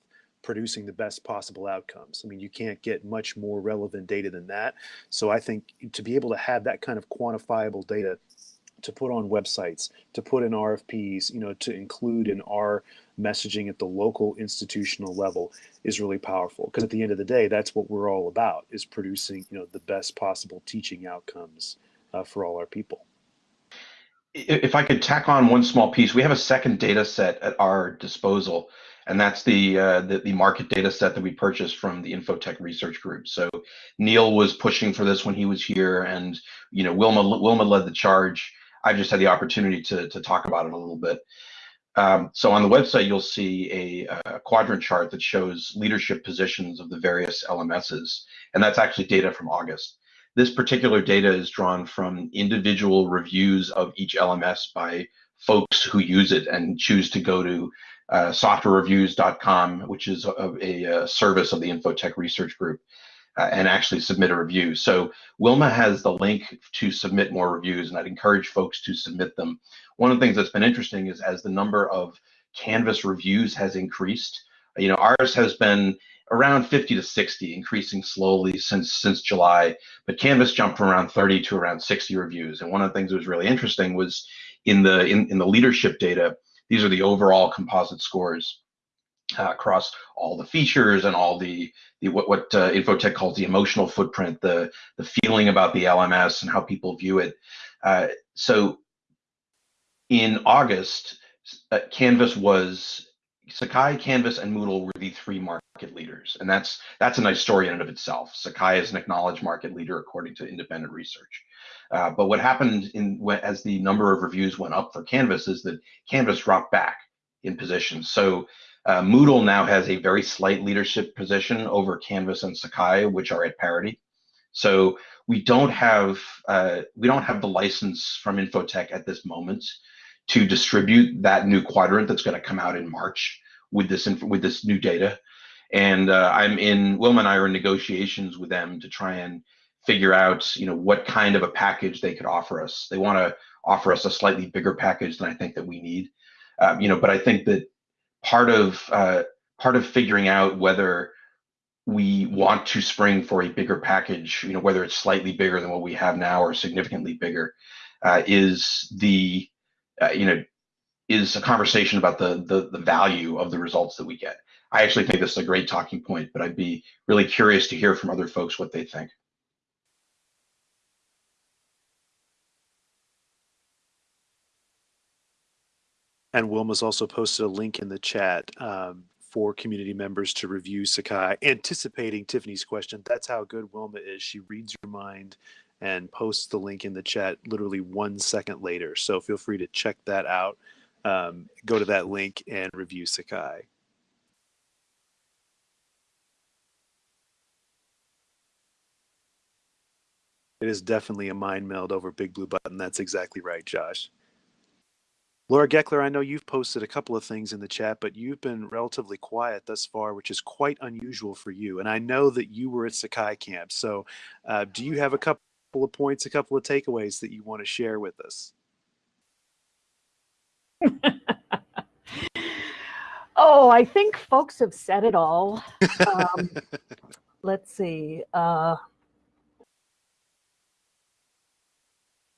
producing the best possible outcomes. I mean, you can't get much more relevant data than that. So I think to be able to have that kind of quantifiable data to put on websites, to put in RFPs, you know, to include in our messaging at the local institutional level is really powerful because at the end of the day that's what we're all about is producing you know the best possible teaching outcomes uh, for all our people if i could tack on one small piece we have a second data set at our disposal and that's the, uh, the, the market data set that we purchased from the infotech research group. So neil was pushing for this when he was here and you know wilma wilma led the charge. I just had the opportunity to, to talk about it a little bit. Um, so on the website, you'll see a, a, quadrant chart that shows leadership positions of the various LMSs, and that's actually data from August. This particular data is drawn from individual reviews of each LMS by folks who use it and choose to go to uh, softwarereviews.com, which is a, a, service of the Infotech Research Group, uh, and actually submit a review. So Wilma has the link to submit more reviews, and I'd encourage folks to submit them. One of the things that's been interesting is as the number of Canvas reviews has increased, you know, ours has been around 50 to 60, increasing slowly since since July. But Canvas jumped from around 30 to around 60 reviews. And one of the things that was really interesting was in the in, in the leadership data, these are the overall composite scores uh, across all the features and all the, the what, what uh, Infotech calls the emotional footprint, the, the feeling about the LMS and how people view it. Uh, so in August, uh, Canvas was Sakai, Canvas, and Moodle were the three market leaders, and that's that's a nice story in and of itself. Sakai is an acknowledged market leader according to independent research. Uh, but what happened in as the number of reviews went up for Canvas is that Canvas dropped back in position. So uh, Moodle now has a very slight leadership position over Canvas and Sakai, which are at parity. So we don't have uh, we don't have the license from Infotech at this moment to distribute that new quadrant that's going to come out in March with this with this new data. And uh, I'm in Wilma and I are in negotiations with them to try and figure out you know what kind of a package they could offer us. They want to offer us a slightly bigger package than I think that we need. Um, you know, but I think that part of uh, part of figuring out whether we want to spring for a bigger package, you know, whether it's slightly bigger than what we have now or significantly bigger, uh, is the uh, you know is a conversation about the, the the value of the results that we get. I actually think this is a great talking point, but I'd be really curious to hear from other folks what they think. And Wilma's also posted a link in the chat um, for community members to review Sakai, anticipating Tiffany's question. That's how good Wilma is. She reads your mind and posts the link in the chat literally one second later. So feel free to check that out. Um, go to that link and review Sakai. It is definitely a mind meld over Big Blue Button. That's exactly right, Josh. Laura Gekeler, I know you've posted a couple of things in the chat, but you've been relatively quiet thus far, which is quite unusual for you. And I know that you were at Sakai Camp. So uh, do you have a couple of points, a couple of takeaways that you want to share with us? oh, I think folks have said it all. Um, let's see. Uh,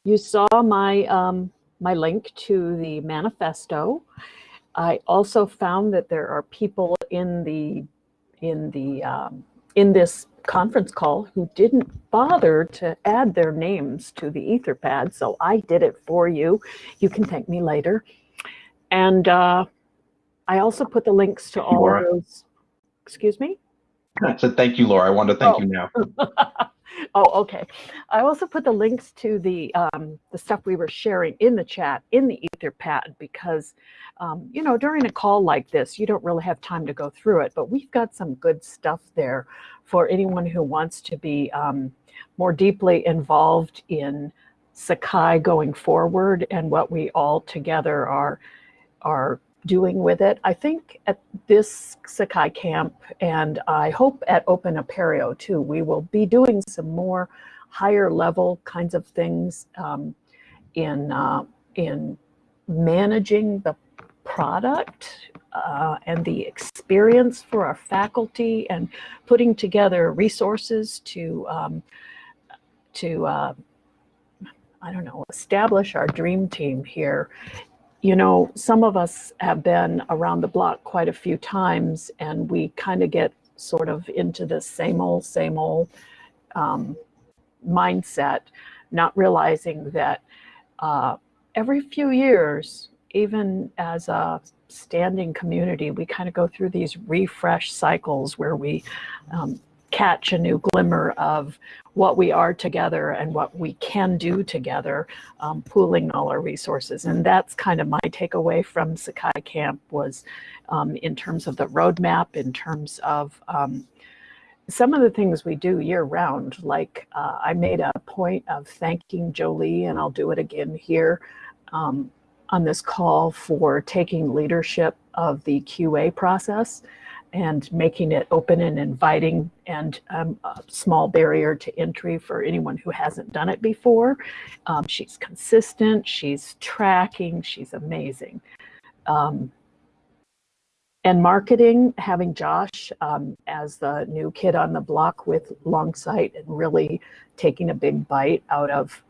you saw my um, my link to the manifesto. I also found that there are people in the in the um, in this conference call who didn't bother to add their names to the Etherpad, so I did it for you. You can thank me later. And uh, I also put the links to all Laura. of those. Excuse me. I said thank you, Laura. I wanted to thank Oh. you now. oh, okay. I also put the links to the um, the stuff we were sharing in the chat in the Etherpad because, um, you know, during a call like this, you don't really have time to go through it. But we've got some good stuff there for anyone who wants to be um, more deeply involved in Sakai going forward and what we all together are are doing with it. I think at this Sakai camp, and I hope at Open Apereo too, we will be doing some more higher level kinds of things um, in uh, in managing the product uh, and the experience for our faculty and putting together resources to um, to uh, I don't know establish our dream team here you know, some of us have been around the block quite a few times and we kind of get sort of into the same old, same old um, mindset, not realizing that uh, every few years, even as a standing community, we kind of go through these refresh cycles where we um, catch a new glimmer of what we are together and what we can do together um, pooling all our resources. And that's kind of my takeaway from Sakai Camp was um, in terms of the roadmap, in terms of um, some of the things we do year round. Like uh, I made a point of thanking Jolie, and I'll do it again here um, on this call for taking leadership of the QA process and making it open and inviting and um, a small barrier to entry for anyone who hasn't done it before. Um, she's consistent, she's tracking, she's amazing. Um, and marketing, having Josh um, as the new kid on the block with Longsight and really taking a big bite out of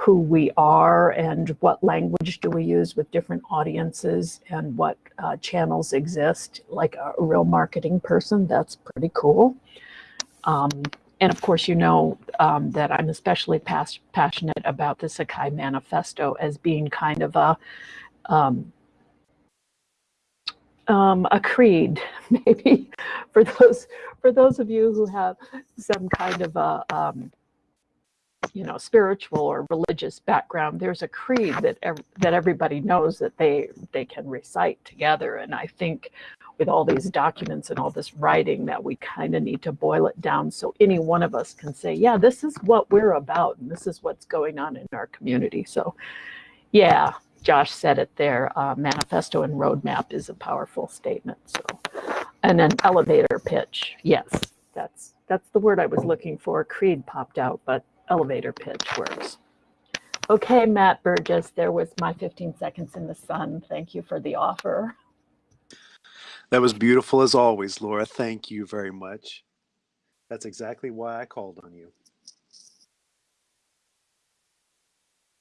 who we are and what language do we use with different audiences and what uh, channels exist like a, real marketing person that's pretty cool. Um, and of course you know um, that i'm especially pas- passionate about the sakai manifesto as being kind of a um, um, a creed maybe for those for those of you who have some kind of a um, you know spiritual or religious background there's a creed that ev- that everybody knows that they they can recite together. And i think with all these documents and all this writing that we kind of need to boil it down so any one of us can say yeah this is what we're about and this is what's going on in our community. So yeah josh said it there uh, manifesto and roadmap is a powerful statement. So and an elevator pitch yes that's that's the word i was looking for. Creed popped out but elevator pitch works. Okay, Matt Burgess, there was my 15 seconds in the sun. Thank you for the offer. That was beautiful as always, Laura. Thank you very much. That's exactly why I called on you.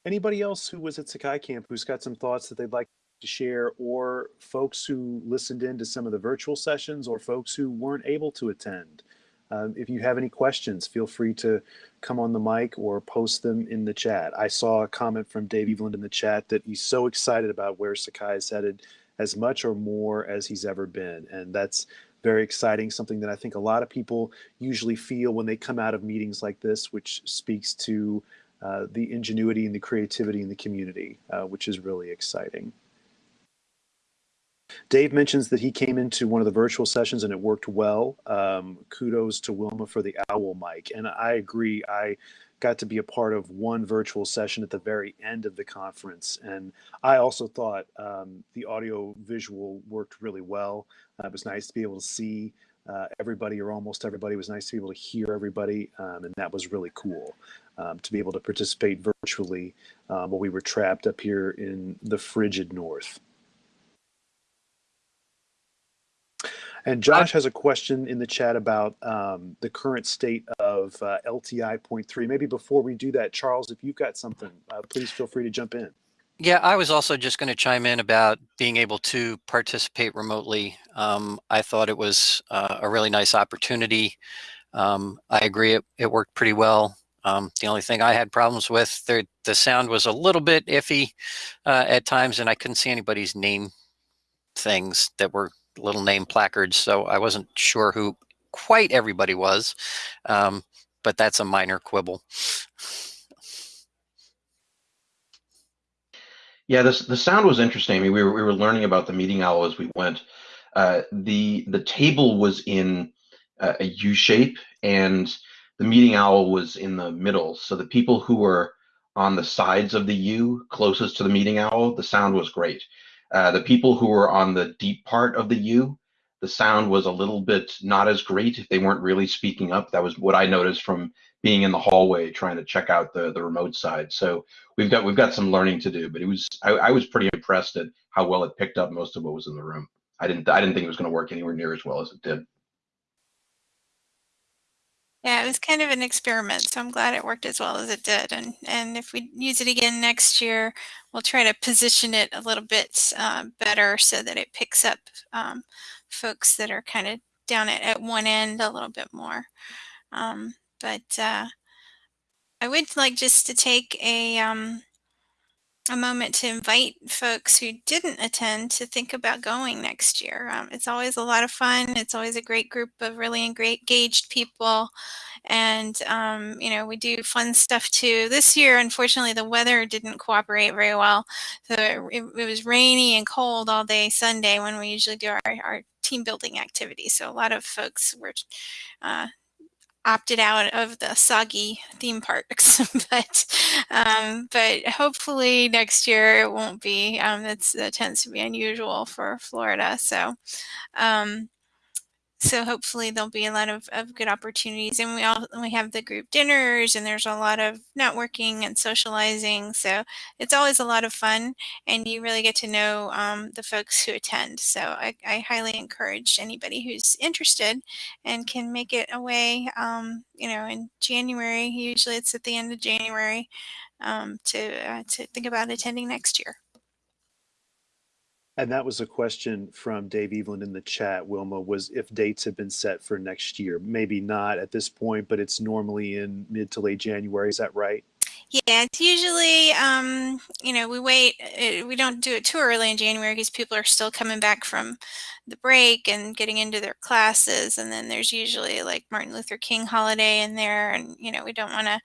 Anybody else who was at Sakai Camp who's got some thoughts that they'd like to share, or folks who listened in to some of the virtual sessions, or folks who weren't able to attend? Um, if you have any questions, feel free to come on the mic or post them in the chat. I saw a comment from Dave Eveland in the chat that he's so excited about where Sakai is headed as much or more as he's ever been. And that's very exciting, something that I think a lot of people usually feel when they come out of meetings like this, which speaks to uh, the ingenuity and the creativity in the community, uh, which is really exciting. Dave mentions that he came into one of the virtual sessions and it worked well. Um, kudos to Wilma for the owl mic. And I agree. I got to be a part of one virtual session at the very end of the conference. And I also thought um, the audio visual worked really well. Uh, it was nice to be able to see uh, everybody or almost everybody. It was nice to be able to hear everybody. Um, and that was really cool um, to be able to participate virtually um, while we were trapped up here in the frigid north. And Josh has a question in the chat about um, the current state of uh, LTI point three. Maybe before we do that, Charles, if you've got something, uh, please feel free to jump in. Yeah, I was also just going to chime in about being able to participate remotely. Um, I thought it was uh, a really nice opportunity. Um, I agree, it, it worked pretty well. Um, the only thing I had problems with, the, the sound was a little bit iffy uh, at times, and I couldn't see anybody's name things that were little name placards, so I wasn't sure who quite everybody was, um, but that's a minor quibble. Yeah, this the sound was interesting. I mean, we were we were learning about the meeting owl as we went. Uh, the the table was in uh, a U shape, and the meeting owl was in the middle. So the people who were on the sides of the U, closest to the meeting owl, the sound was great. Uh, the people who were on the deep part of the U, the sound was a little bit not as great if they weren't really speaking up. That was what I noticed from being in the hallway trying to check out the the remote side. So we've got we've got some learning to do, but it was I, I was pretty impressed at how well it picked up most of what was in the room. I didn't I didn't think it was going to work anywhere near as well as it did. Yeah, it was kind of an experiment, so I'm glad it worked as well as it did. And and if we use it again next year, we'll try to position it a little bit uh, better so that it picks up um, folks that are kind of down at, at one end a little bit more. Um, but uh, I would like just to take a um, a moment to invite folks who didn't attend to think about going next year. Um, it's always a lot of fun. It's always a great group of really engaged people. And, um, you know, we do fun stuff too. This year, unfortunately, the weather didn't cooperate very well. So it, it was rainy and cold all day Sunday when we usually do our, our team building activities. So a lot of folks were uh, opted out of the soggy theme parks, but um, but hopefully next year it won't be. Um, that's that tends to be unusual for Florida. So um, so hopefully there'll be a lot of, of good opportunities. And we all we have the group dinners and there's a lot of networking and socializing. So it's always a lot of fun and you really get to know um, the folks who attend. So I, I, highly encourage anybody who's interested and can make it away um, you know in January. Usually it's at the end of January um, to uh, to think about attending next year. And that was a question from Dave Eveland in the chat, Wilma, was if dates have been set for next year. Maybe not at this point, but it's normally in mid to late January. Is that right? Yeah, it's usually, um, you know, we wait, it, we don't do it too early in January because people are still coming back from the break and getting into their classes. And then there's usually like Martin Luther King holiday in there. And, you know, we don't want to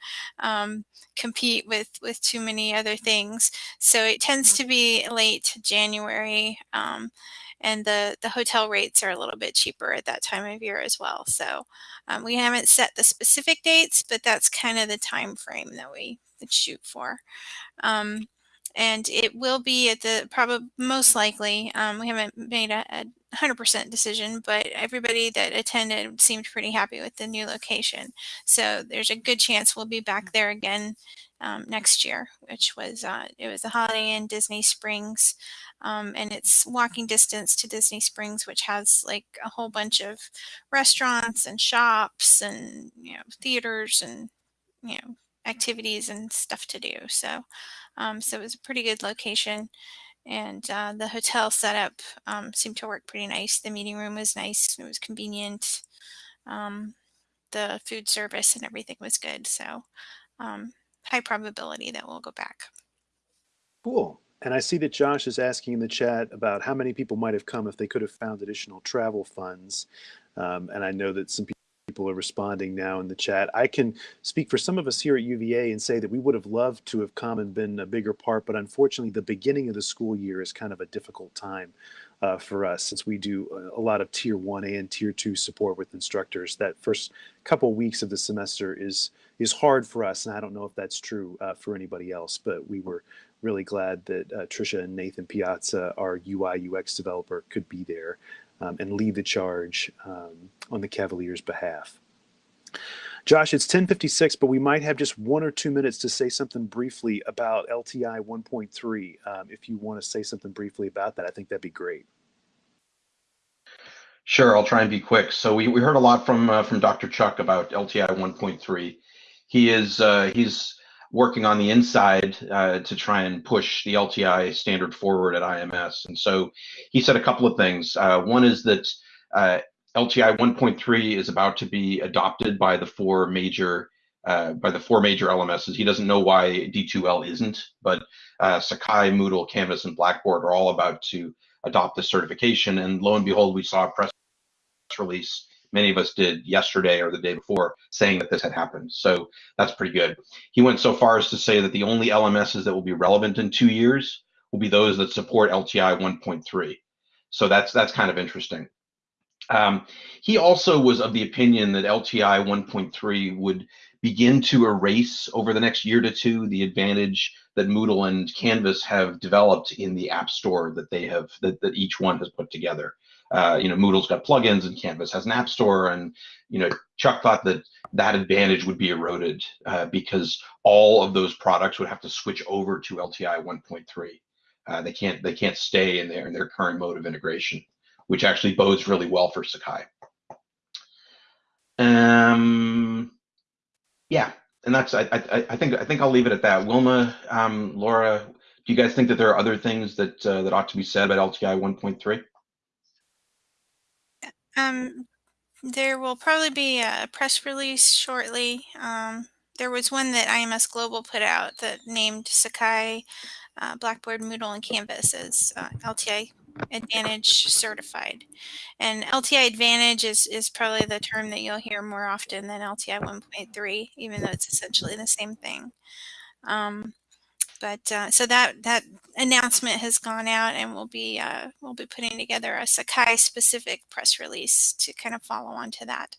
um, compete with, with too many other things. So it tends to be late January. Um, and the, the hotel rates are a little bit cheaper at that time of year as well. So um, we haven't set the specific dates, but that's kind of the time frame that we shoot for. Um, and it will be at the probably most likely, um, we haven't made a, a 100% decision, but everybody that attended seemed pretty happy with the new location. So there's a good chance we'll be back there again um, next year, which was, uh, it was a Holiday Inn Disney Springs. Um, and it's walking distance to Disney Springs, which has like a whole bunch of restaurants and shops and, you know, theaters and, you know, activities and stuff to do. So, um, so it was a pretty good location and uh, the hotel setup um, seemed to work pretty nice. The meeting room was nice. It was convenient. Um, the food service and everything was good. So um, high probability that we'll go back. Cool. And I see that Josh is asking in the chat about how many people might have come if they could have found additional travel funds. Um, and I know that some people are responding now in the chat. I can speak for some of us here at UVA and say that we would have loved to have come and been a bigger part, but unfortunately, the beginning of the school year is kind of a difficult time uh, for us since we do a lot of tier 1A and tier 2 support with instructors. That first couple weeks of the semester is is hard for us, and I don't know if that's true uh, for anybody else, but we were really glad that uh, Trisha and Nathan Piazza, our UI UX developer, could be there um, and lead the charge um, on the Cavaliers' behalf. Josh, it's 1056, but we might have just one or two minutes to say something briefly about LTI 1.3. Um, if you want to say something briefly about that, I think that'd be great. Sure, I'll try and be quick. So we, we heard a lot from uh, from Dr. Chuck about LTI 1.3. He is uh, he's working on the inside uh, to try and push the LTI standard forward at IMS. And so he said a couple of things. Uh, one is that uh, LTI 1.3 is about to be adopted by the four major uh, by the four major LMSs. He doesn't know why D2L isn't, but Sakai, Moodle, Canvas, and Blackboard are all about to adopt this certification. And lo and behold, we saw a press release many of us did yesterday or the day before saying that this had happened. So that's pretty good. He went so far as to say that the only LMSs that will be relevant in two years will be those that support LTI 1.3. So that's that's kind of interesting. Um, he also was of the opinion that LTI 1.3 would begin to erase over the next year to two the advantage that Moodle and Canvas have developed in the App Store that they have that, that each one has put together. Uh, you know, Moodle's got plugins and Canvas has an app store. And, you know, Chuck thought that that advantage would be eroded uh, because all of those products would have to switch over to LTI 1.3. Uh, they can't they can't stay in their in their current mode of integration, which actually bodes really well for Sakai. Um, yeah, and that's I, I, I think I think I'll leave it at that. Wilma, um, Laura, do you guys think that there are other things that uh, that ought to be said about LTI 1.3? Um, there will probably be a press release shortly. Um, there was one that IMS Global put out that named Sakai, uh, Blackboard, Moodle, and Canvas as uh, LTI Advantage certified. And LTI Advantage is, is probably the term that you'll hear more often than LTI 1.3, even though it's essentially the same thing. Um, but uh, so that that announcement has gone out, and we'll be uh, we'll be putting together a Sakai specific press release to kind of follow on to that.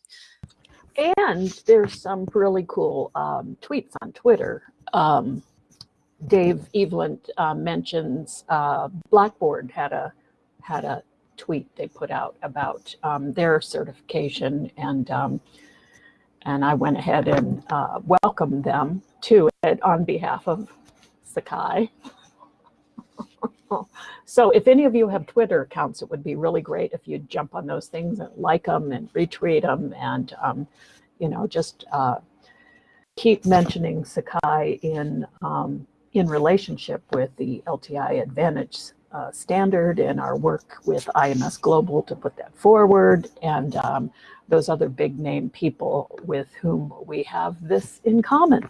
And there's some really cool um, tweets on Twitter. Um, Dave Eveland uh, mentions Blackboard had a had a tweet they put out about um, their certification, and um, and I went ahead and uh, welcomed them to it on behalf of Sakai. so if any of you have Twitter accounts, it would be really great if you'd jump on those things and like them and retweet them and, um, you know, just uh, keep mentioning Sakai in, um, in relationship with the LTI Advantage uh, standard and our work with IMS Global to put that forward and um, those other big name people with whom we have this in common.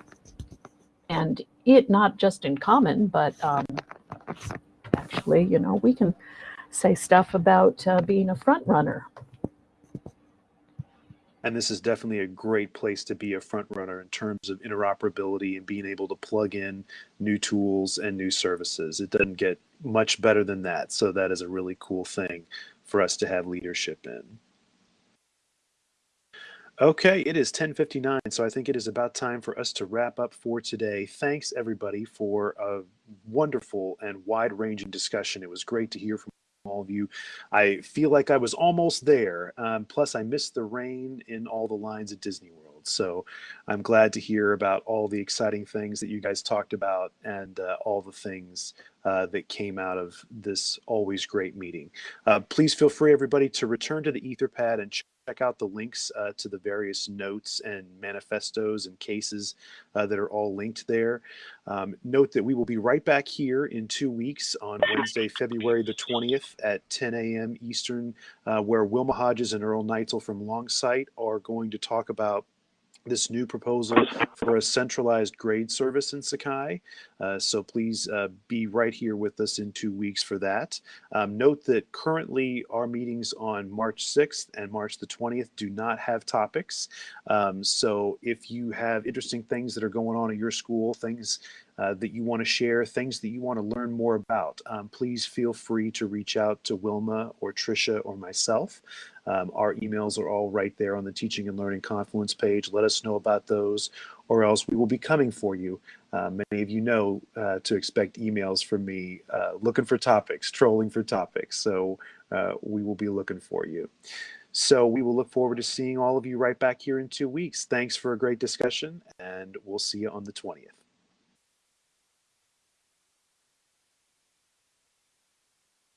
And it not just in common, but um, actually, you know, we can say stuff about uh, being a front runner. And this is definitely a great place to be a front runner in terms of interoperability and being able to plug in new tools and new services. It doesn't get much better than that. So that is a really cool thing for us to have leadership in. Okay, it is 10:59, so I think it is about time for us to wrap up for today. Thanks everybody for a wonderful and wide-ranging discussion. It was great to hear from all of you. I feel like I was almost there. Um, plus, I missed the rain in all the lines at Disney World. So I'm glad to hear about all the exciting things that you guys talked about and uh, all the things uh, that came out of this always great meeting. Uh, please feel free, everybody, to return to the Etherpad and check out the links uh, to the various notes and manifestos and cases uh, that are all linked there. Um, note that we will be right back here in two weeks on Wednesday, February the 20th at 10 a.m. Eastern, uh, where Wilma Hodges and Earle Nietzel from Longsight are going to talk about this new proposal for a centralized grade service in Sakai. Uh, so please uh, be right here with us in two weeks for that. Um, note that currently our meetings on March 6th and March the 20th do not have topics. Um, so if you have interesting things that are going on at your school, things uh, that you want to share, things that you want to learn more about, um, please feel free to reach out to Wilma or Trisha or myself. Um, our emails are all right there on the Teaching and Learning Confluence page. Let us know about those, or else we will be coming for you. Uh, many of you know uh, to expect emails from me uh, looking for topics, trolling for topics. So uh, we will be looking for you. So we will look forward to seeing all of you right back here in two weeks. Thanks for a great discussion, and we'll see you on the 20th.